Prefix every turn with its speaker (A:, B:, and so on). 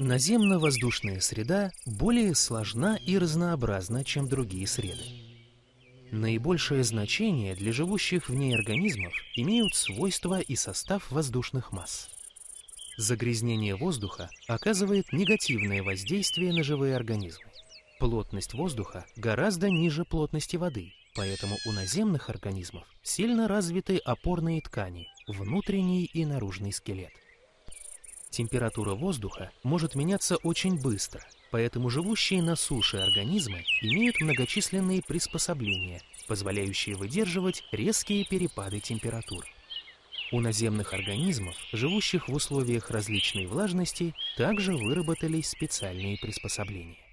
A: Наземно-воздушная среда более сложна и разнообразна, чем другие среды. Наибольшее значение для живущих в ней организмов имеют свойства и состав воздушных масс. Загрязнение воздуха оказывает негативное воздействие на живые организмы. Плотность воздуха гораздо ниже плотности воды, поэтому у наземных организмов сильно развиты опорные ткани, внутренний и наружный скелет. Температура воздуха может меняться очень быстро, поэтому живущие на суше организмы имеют многочисленные приспособления, позволяющие выдерживать резкие перепады температур. У наземных организмов, живущих в условиях различной влажности, также выработались специальные приспособления.